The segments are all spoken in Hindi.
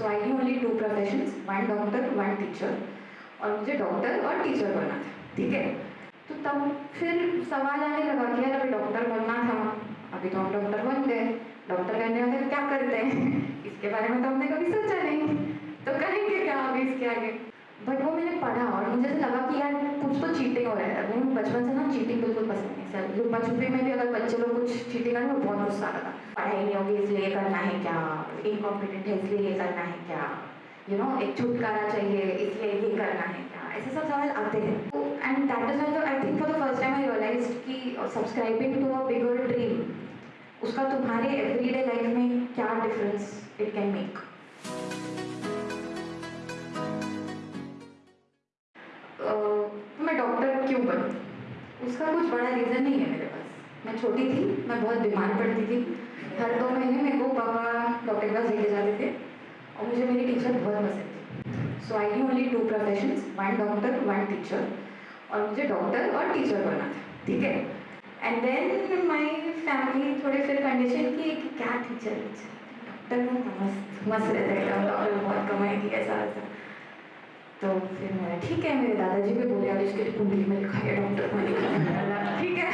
So I'd only two professions one doctor one teacher और मुझे डॉक्टर और टीचर बनना था, ठीक है? तो तब फिर सवाल आने लगा कि यार अभी डॉक्टर बनना था। अभी तो हम डॉक्टर बन गए। डॉक्टर बनने वाले क्या करते हैं? इसके बारे में तो हमने कभी सोचा नहीं। तो करेंगे क्या अभी इसके आगे? बट वो मैंने पढ़ा और मुझे लगा कि यार कुछ तो चीटिंग हो रहा है। बचपन से ना चीटिंग बिल्कुल पसंद नहीं सर लुपा छुपी में भी अगर बच्चे लोग कुछ चीटिंग करें तो बहुत गुस्सा आता पढ़ाई नहीं होगी इसलिए करना है क्या? इनकॉम्पिटेंट है, इसलिए ये करना है क्या? यू नो एक छुटकारा चाहिए, इसलिए ये करना है क्या? ऐसे सब सवाल आते हैं। And that is why I think for the first time I realise कि subscribing to a bigger dream उसका तुम्हारे एवरीडे लाइफ में क्या डिफरेंस इट कैन मेक मैं डॉक्टर क्यों बनूँ? उसका कुछ बड़ा रीज़न नहीं है मेरे पास। मैं छोटी थी, मैं बहुत बीमार पड़ती थी। हर दो महीने मेरे को पापा डॉक्टर के पास लेके जाते थे और मुझे मेरी टीचर बहुत पसंद थी। So I'd only two profession one doctor one teacher और मुझे डॉक्टर और टीचर बनना था, ठीक है? एंड देन माई फैमिली थोड़े फिर कंडीशन की क्या टीचर डॉक्टर बनता मस्त मस्त रहता है डॉक्टर बहुत कमाएगी ऐसा ऐसा तो फिर मैं, ठीक है, मेरे दादाजी भी बोले और इसके कुंडली में लिखा है डॉक्टर बनेगा ठीक है?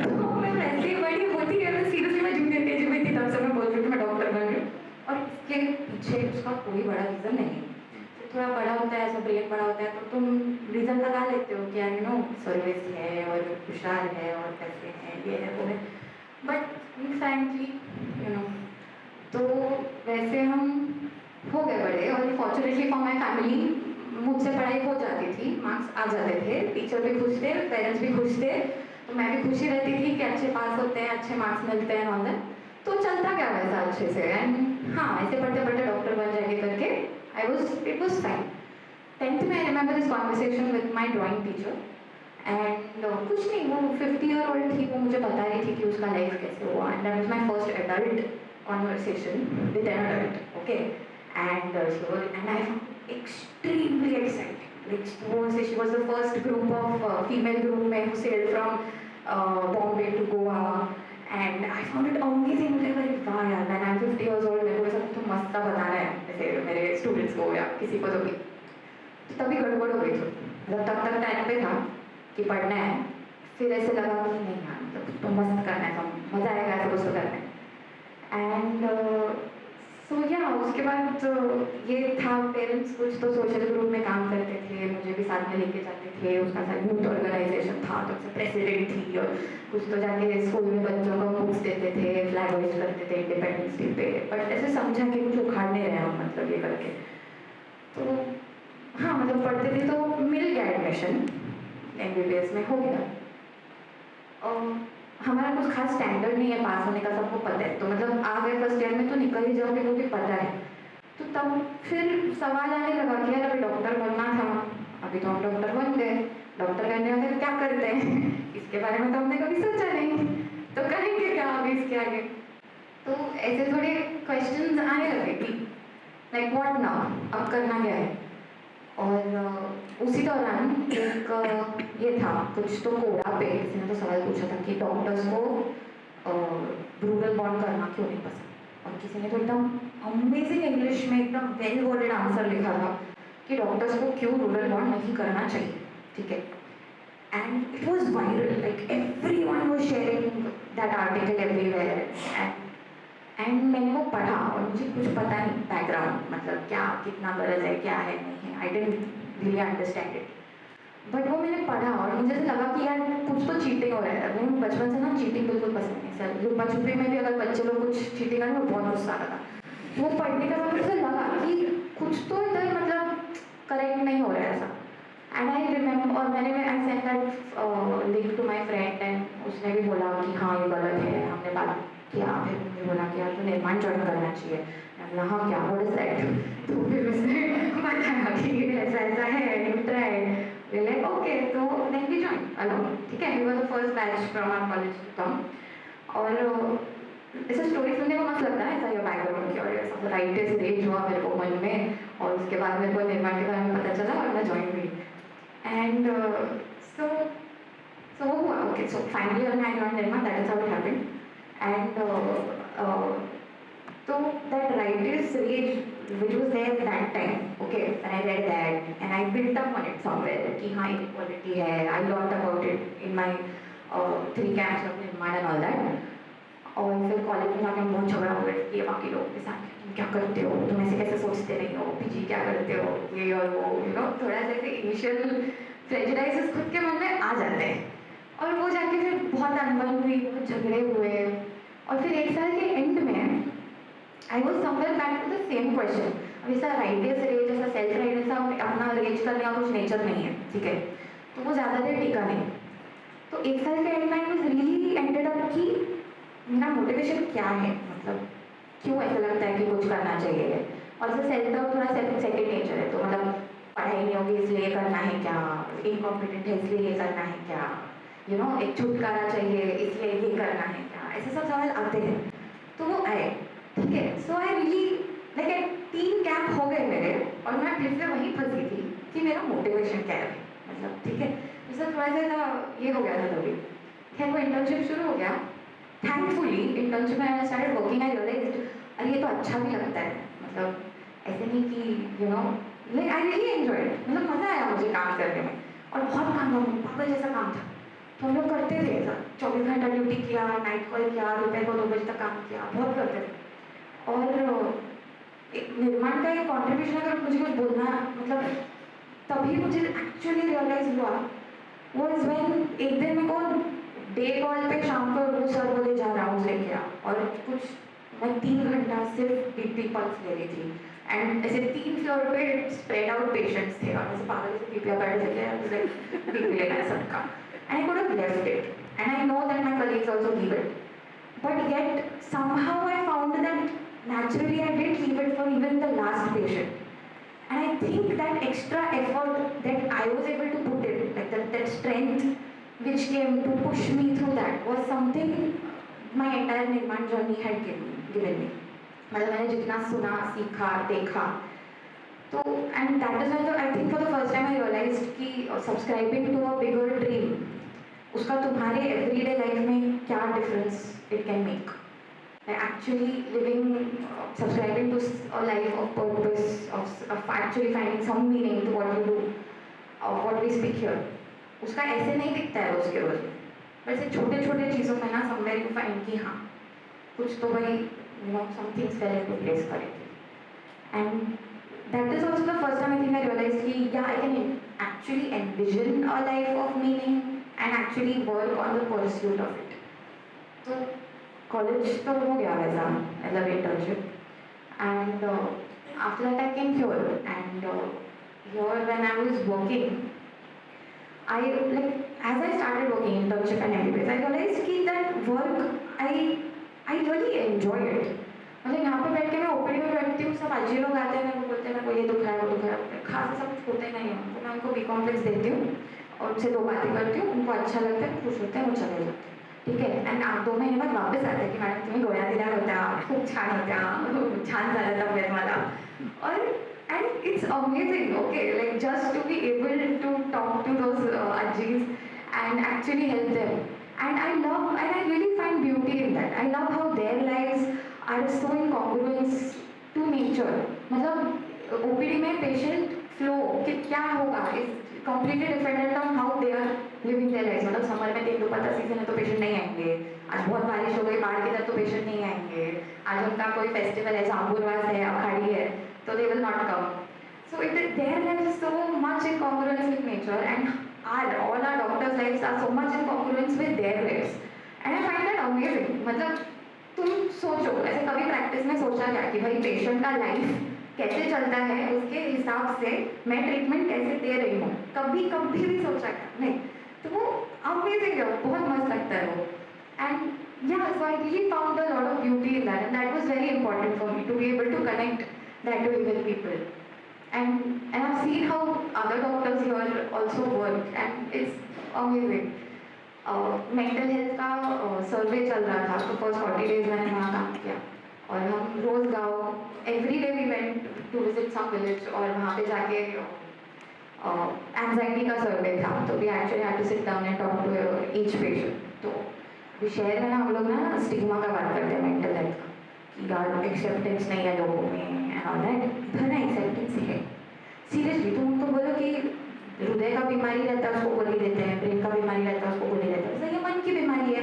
तो मैं वैसे ही बड़ी होती है मैं सीरियसली मैं जूनियर के जी में थी तब से मैं बोल रही हूँ कि मैं डॉक्टर बन रही इसके पीछे उसका कोई बड़ा रीज़न नहीं। तो थोड़ा बड़ा होता है, ऐसा ब्रेन बड़ा होता है तो तुम रीज़न लगा लेते हो कि यार नो सर्विस है और खुशहाल है और पैसे हैं, ये है, वो है। बट फ्रेंकली यू नो तो वैसे हम हो गए बड़े और फॉर्चुनेटली फॉर माई फैमिली मुझसे पढ़ाई हो जाती थी मार्क्स आ जाते थे टीचर भी खुश थे पेरेंट्स भी खुश थे तो मैं भी खुशी रहती थी कि अच्छे पास होते हैं, अच्छे मार्क्स मिलते हैं ऑल तो चलता क्या वैसा अच्छे से? एंड हाँ ऐसे पढ़ते पढ़ते डॉक्टर बन जाएँगे करके I was it was fine tenth में I remember this conversation with my drawing teacher and कुछ नहीं वो फिफ्टी ईयर ओल्ड थी वो मुझे बता रही थी कि उसका लाइफ कैसे हुआ and that was my first adult conversation with an adult okay and and I extremely exciting. Like was she was the first group of uh, female group men who sailed from uh, and I found it amazing. मुझे भाई वाह यार मैं I'm 50 years old, मेरे को सब तो मस्त बताना है। जैसे मेरे स्टूडेंट्स को या किसी को तो भी। तो तभी गड़बड़ हो गई थी। मतलब तब तक टाइम पे था कि पढ़ना है। फिर ऐसे लगा कि नहीं यार मतलब तो मस्त करना है, सब मज़ा आएगा ऐसा कुछ करना। है एंड सो या उसके बाद तो ये था पेरेंट्स कुछ तो सोशल ग्रुप में काम करते थे, मुझे भी साथ में लेके जाते थे। उसका साथ यूथ ऑर्गेनाइजेशन था तो उससे प्रेसिडेंट थी और कुछ तो जाके स्कूल में बच्चों को बुक्स देते थे फ्लैग होइस्ट करते थे इंडिपेंडेंस डे पे। बट ऐसे समझा कि कुछ उखाड़ने रहे हम मतलब ये करके। तो हाँ मतलब पढ़ते थे तो मिल गया एडमिशन एम में हो गया। और हमारा कुछ खास स्टैंडर्ड नहीं है पास होने का, सबको पता है। तो मतलब आ गए फ़र्स्ट ईयर में तो निकल ही जाओगे भी पता है। तो तब फिर सवाल आने लगा कि यार अभी डॉक्टर बनना था। अभी तो हम डॉक्टर बन गए। डॉक्टर बनने वाले क्या करते हैं? इसके बारे में तो हमने कभी सोचा नहीं। तो करेंगे क्या अभी इसके आगे? तो ऐसे थोड़े क्वेश्चन आने लगे कि लाइक वॉट नाउ अब करना क्या है? और, उसी दौरान एक ये था। कुछ तो कोड़ा पे किसी ने तो सवाल पूछा था कि डॉक्टर्स को रूरल बॉन्ड करना क्यों नहीं पसंद? और किसी ने तो एकदम अमेजिंग इंग्लिश में एकदम वेल वर्डेड आंसर लिखा था कि डॉक्टर्स को क्यों रूरल बॉन्ड नहीं करना चाहिए, ठीक है? And it was viral like everyone was sharing that article everywhere and मैंने वो पढ़ा और मुझे कुछ पता नहीं बैकग्राउंड मतलब क्या, कितना गरज है, क्या है, नहीं है I didn't really understand it but वो मैंने पढ़ा और मुझे ऐसा लगा कि यार कुछ तो चीटिंग हो रहा है। मुझे बचपन से ना चीटिंग बिल्कुल पसंद नहीं सर लुपा छुपी में भी अगर बच्चे लोग कुछ चीटिंग करें तो बहुत गुस्सा था वो पढ़ने का मुझे लगा कि कुछ तो इधर मतलब करेक्ट नहीं हो रहा है ऐसा। एंड आई रिमेम्बर और मैंने I send that link to my friend and उसने भी बोला कि हाँ ये गलत है। हमने बात किया, फिर मुझे बोला कि यार तो निर्माण ज्वाइन करना चाहिए। हाँ क्या? इज़ दैट तो फिर उसने बताया कि ऐसा ऐसा है यू ट्राई लाइक ओके तो देन वी ज्वाइन अलोन ठीक है? We were the first batch from our college तम और ऐसा स्टोरी सुनने को मस्त लगता है ऐसा ये बैकग्राउंड की और ऐसा राइटेस्ट रेज हुआ मेरे को मन में और उसके बाद मेरे को निर्माण के बारे में पता चला और मैं ज्वाइन हुई। एंड सो सो वो हुआ okay so finally joined Nirma, that is how it happened. and uh, uh, so that writer's rage which was there at that time. Okay, and I read that and I built up on it somewhere कि हाँ inequality है. I learned about it in my uh, three camps of Nirman and all that. और फिर कॉलेज में जाके बहुत झगड़ा हुए कि बाकी लोगों के साथ तुम क्या करते हो तुम ऐसे कैसे सोचते नहीं हो पीजी क्या करते हो ये और वो यू नो थोड़ा सा इनिशियल प्रेजराइजेस खुद के मन में आ जाते हैं और वो जाके फिर बहुत अनबन हुई बहुत झगड़े हुए और फिर एक साल के एंड में I was somewhere back to the same question अब ऐसा राइडियस रेज ऐसा सेल्फ राइडियस अपना रेज करने का कुछ नेचर नहीं है, ठीक है? तो वो ज़्यादा देर टिका नहीं। तो एक साल के एंड में आई रियली एंडेड अप कि मेरा मोटिवेशन क्या है? मतलब क्यों ऐसा लगता है कि कुछ करना चाहिए? और से सेल्फ डाउट थोड़ा सेकंड नेचर है तो मतलब पढ़ाई नहीं होगी इसलिए करना है क्या? इनकॉम्पिटेंट है इसलिए ये करना है क्या? यू नो एक छुटकारा चाहिए, इसलिए ये करना है क्या? ऐसे सब सवाल आते हैं। तो वो आए। ठीक है सो आई रियली लाइक तीन कैंप हो गए मेरे, और मैं फिर से वहीं फंसी थी कि मेरा मोटिवेशन क्या है। मतलब ठीक है? जैसे थोड़ा सा ये हो गया था तभी। खैर, वो इंटर्नशिप शुरू हो गया। थैंकफुली इंटर्नशिप में I started working I realise अरे, ये तो अच्छा भी लगता है। मतलब ऐसे नहीं कि you know like I really enjoy मतलब मज़ा आया मुझे काम करने में। और बहुत काम था, पागल जैसा काम था। तो हम लोग करते थे चौबीस घंटा ड्यूटी किया नाइट कॉल किया, दोपहर को दो बजे तक काम किया, बहुत करते थे। और एक निर्माण का एक कॉन्ट्रीब्यूशन अगर मुझे कुछ बोलना मतलब तभी मुझे एक्चुअली रियलाइज़ हुआ वो इज़ वेन एक दिन मेरे को डे कॉल पे शाम को वो सर बोले, जा राउंड लेके आ। और कुछ, मैं तीन घंटा सिर्फ़ बीपी पल्स ले रही थी। एंड ऐसे तीन फ्लोर पे स्प्रेड आउट पेशेंट्स थे। और ऐसे पागल से बीपी बैठ जाते हैं बीपी लेना है सबका। And I could left it and I know that my colleagues also leave it but yet, somehow I found that naturally I did leave it for even the last patient. And I think that extra effort that I was able to put in, like that, that strength which came to push me through that was something my entire Nirman journey had given, me. मतलब मैंने जितना सुना सीखा देखा तो and that is when I think for the first time I realise कि subscribing to a bigger dream उसका तुम्हारे एवरीडे लाइफ में क्या difference it can make by actually living, subscribing to a life of purpose, of, of actually finding some meaning to what you do, of what we speak here. उसका ऐसे नहीं दिखता है उसके बाद पर ऐसे छोटे छोटे चीज़ों में ना समवेयर यू फाइंड कि हाँ कुछ तो भाई you know somethings well to place करे। And that is also the first time I think I realise कि yeah I can actually envision a life of meaning and actually work on the pursuit of it तो कॉलेज तो हो गया वैसा मतलब internship and after that I came here and here when I was working I like as I started working internship and am I realise की that work I I really enjoy it मतलब यहाँ पर बैठ के मैं ओपनिंग में बैठती हूँ, सब आजी लोग आते हैं मैं बोलते हैं मैं ये दुखा है, वो दुख है खास सब होते नहीं हैं। तो मैं उनको बी कॉम्प्लेक्स देती हूँ और उनसे दो बातें करती हूँ, उनको अच्छा लगता है, खुश होता है, वो चले जाते हैं। ठीक आहे अँड दो महिने बाद वापस आते की मॅडम, तुम्ही गोळ्या दिल्या होत्या खूप छान होत्या छान झालं तब्येत मला और and it's amazing okay like just to be able to talk to those Aziz and actually help them and I love and I really find beauty in that I love how their lives are so in congruence to nature मतलब ओपीडी में पेशेंट फ्लो कि क्या होगा? Is completely dependent on how they are living their life मतलब समर में तेंदुपत्ता का सीज़न है तो पेशेंट नहीं आएँगे। आज बहुत बारिश हो गई, बाढ़ के तरफ़ तो पेशेंट नहीं आएँगे। आज उनका कोई फेस्टिवल है जाम्बुरवास है, अखाड़ी है तो they will not come so it their life is so much in congruence with nature and our all our doctors life are so much in congruence with their life and I find that amazing मतलब तुम सोचो, ऐसे कभी प्रैक्टिस में सोचा क्या कि भाई पेशेंट का लाइफ कैसे चलता है, उसके हिसाब से मैं ट्रीटमेंट कैसे दे रही हूँ? कभी कभी भी सोचा क्या नहीं तो वो अमेजिंग है बहुत मस्त लगता है वो। And yeah so I really found a lot of beauty in that and that was very important for me to be able to connect that to with people and and I've seen how other doctors here also work and it's amazing. Mental health का सर्वे uh, चल रहा था तो फ़र्स्ट फोर्टी डेज़ मैंने वहाँ काम किया। और हम रोज़ गाँव every day we went to visit some village और वहाँ पे जाके एंजाइटी का सर्वे था तो we actually had to sit down and talk to each patient तो शहर में ना, हम लोग ना स्टिग्मा का बात करते हैं मेंटल हेल्थ का, कि एक्सेप्टेंस नहीं है लोगों में एंड ऑल दैट भी तुम उनको बोलो कि हृदय का बीमारी रहता है, उसको गोली देते हैं, ब्रेन का बीमारी रहता है, उसको गोली देते हैं। सही मन की बीमारी है,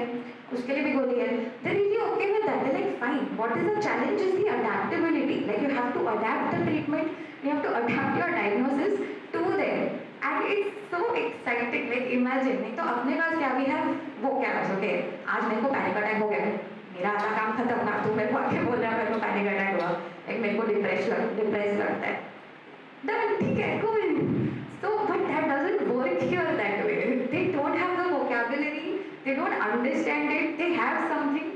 उसके लिए भी गोली है। They really okay with that like fine what is the challenge is the adaptability like you have to adapt the treatment you have to adapt your diagnosis to their and it's so exciting like imagine नहीं तो अपने पास क्या भी है वो क्या कर सके आज मेरे को पैनिक अटैक हो गया मेरा आधा काम खत्म ना तू मेरे को आके बोल रहा है मेरे को पैनिक अटैक हुआ एक मेरे को डिप्रेस लग डिप्रेस लगता है डन ठीक है कोई so but that doesn't work here that way they don't have the vocabulary they don't understand it they have something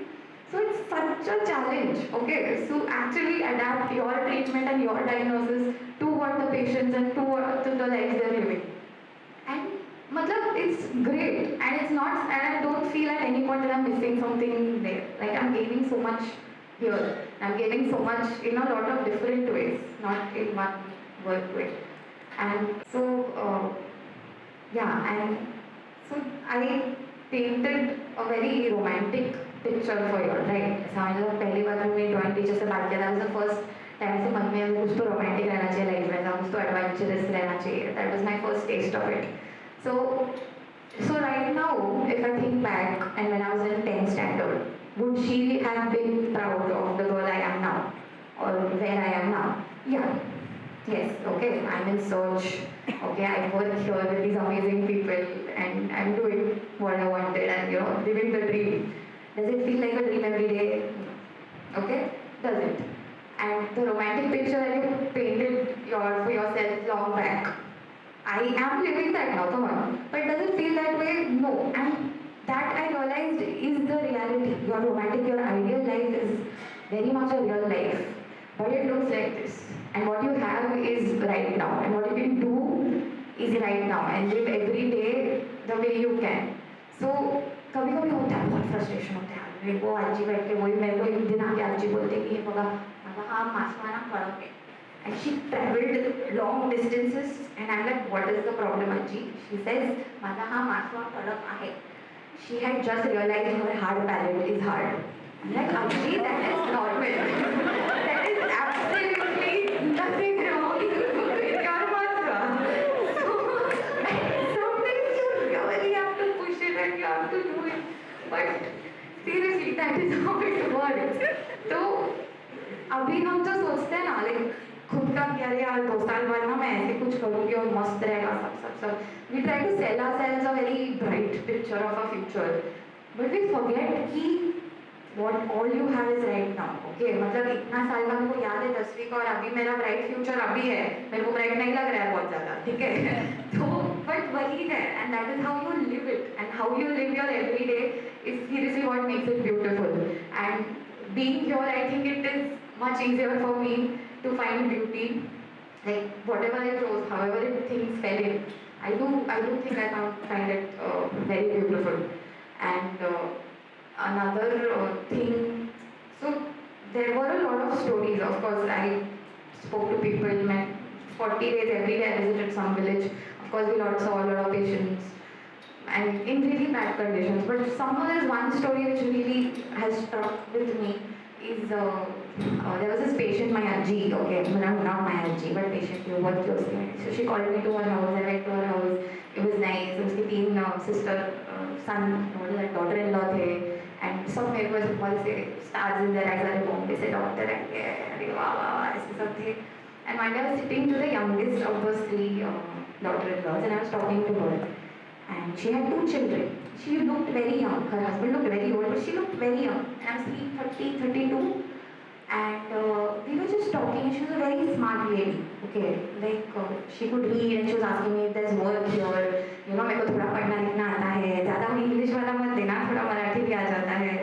so it's such a challenge okay so actually adapt your treatment and your diagnosis to what the patients and to, what, to the lives they're living. And matlab, it's great and it's not, and I don't feel at any point that I'm missing something there. Like I'm gaining so much here. I'm gaining so much in a lot of different ways, not in one work way. And so, uh, yeah, and so I painted a very romantic picture for you, right? So I was the first time I joined, we just about that. That was the first से मन में कुछ तो रोमांटिक रहना चाहिए लाइफ में कुछ तो एडवेंचरस रहना चाहिए that was my first test of it so so right now if I think back and when I was in 10th standard would she have been proud of the girl I am now or where I am now yeah Yes, okay, I'm in search. Okay, I work here with these amazing people and I'm doing what I wanted and you know, living the dream. Does it feel like a dream every day? Okay, does it? And the romantic picture that you painted your, for yourself long back, I am living that now, come on. But does it feel that way? No. And that I realized is the reality. Your romantic, your ideal life is very much a real life. But it looks like this. And what you have is right now. And what you can do is right now. And live every day the way you can. So कभी कभी होता है बहुत फ्रस्ट्रेशन होता है को आजी बैठ के वही मेरे को एक दिन आके आजी बोलते कि ये बघा माझा हा मासवाना फरक आहे and she traveled long distances and I'm like what is the problem Aji she says हा मासवा फरक आहे she had just realized her hard palate is hard I'm like Aji that is normal that is absolutely nothing wrong maswa so you have to do it but seriously that is how it works तो अभी हम जो सोचते हैं ना लाइक खुद का कि अरे यार दो साल बाद ना मैं ऐसे कुछ करूँगी और मस्त रहेगा सब सब सब। We try to sell our sales a very bright picture of a future but we forget कि what all you have is right now, okay? मतलब इतना साल का मेरे याद है दसवीं का और अभी मेरा ब्राइट फ्यूचर अभी है। मेरे को ब्राइट नहीं लग रहा है बहुत ज़्यादा, ठीक है? तो बट वही है and that is how you live it and how you live your every day is seriously what makes it beautiful and being here, I think it is much easier for me to find beauty. Like whatever I chose however it things fell in I do I do think I found find it uh, very beautiful. And uh, another uh, thing so there were a lot of stories. Of course I spoke to people met 40 days every day. I visited some village. Of course we lot saw a lot of patients. And in really bad conditions. But somehow there's one story which really has struck with me is uh, uh, there was this patient my auntie okay not, not my auntie but patient who worked closely with me. so she called me to her house I went to her house it was nice उसके तीन uh, sister uh, son daughter in law थे and सब मेरे को ऐसे बहुत से stars in their eyes अरे बॉम्बे से डॉक्टर आएंगे अरे वाह वाह वाह ऐसे सब थे and one day I was sitting to the youngest of those three uh, daughter-in-laws and I was talking to her and she had two children. She looked very young. Her husband looked very old, but she looked very young. And I was seeing 30, 32. And uh, we were just talking, she was a very smart lady. Okay, like uh, she could read, and she was asking me if there's work here. You know, मेरे को थोड़ा पढ़ना लिखना आता है ज़्यादा वो इंग्लिश वाला मत देना थोड़ा मराठी भी आ जाता है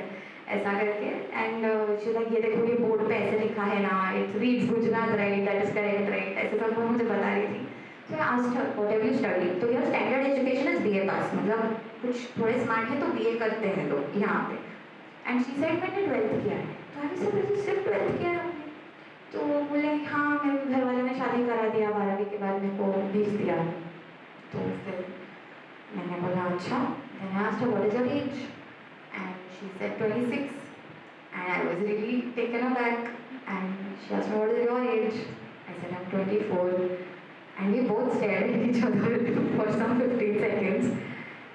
ऐसा करके एंड शी लाइक ये देखो ये बोर्ड पे ऐसे लिखा है ना it's reads Gujarat right that is correct right ऐसे सब वो मुझे बता रही थी asked her, what have you studied? तो your standard education is BA pass मतलब कुछ थोड़े स्मार्ट है तो BA करते हैं लोग यहाँ पे एंड शी सेड मैंने ट्वेल्थ किया है. तो अभी सब सिर्फ़ ट्वेल्थ किया तो बोले हाँ मेरे घर वाले ने शादी करा दिया, बारहवीं के बाद मेरे को भेज दिया। तो फिर मैंने बोला अच्छा. मैंने आज तो बोले जब age and she said twenty six and I was really taken a and she आज बोले your age I am twenty four and we both stayed each for some fifteen seconds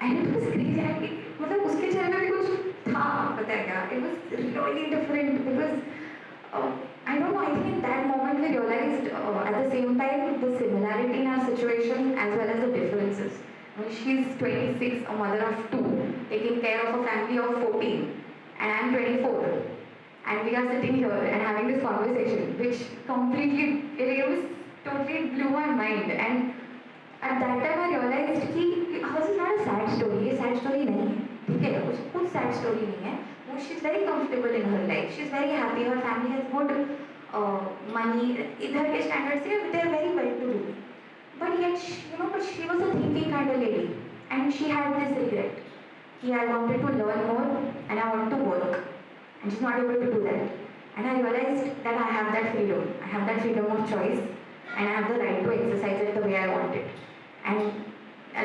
and it was crazy I मतलब उसके चेहरे में कुछ है क्या it was really different because uh, I don't know I think in that moment we realized uh, at the same time the similarity in our situation as well as the differences I mean, she's 26 a mother of two taking care of a family of 14 and I'm 24 and we are sitting here and having this conversation which completely it was totally blew my mind and at that time I realized कि hers is not a sad story ये sad story नहीं है ठीक है? उसको कुछ सैड स्टोरी नहीं है। वो she is very comfortable in her life she is very happy her family has good money इधर के स्टैंडर्ड से they are very well to do but ये you know but she was a thinking kind of lady and she had this regret कि I wanted to learn more and I want to work and she not able to do that and I realise that I have that freedom I have that freedom of choice and I have the right to exercise it the way I wanted and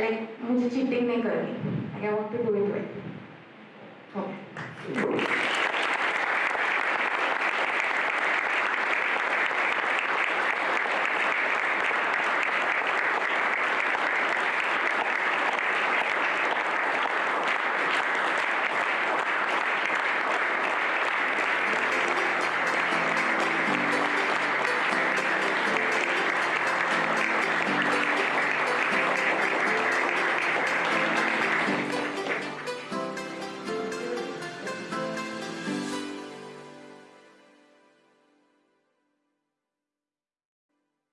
like मुझे चीटिंग नहीं करनी। I want to do it. Well okay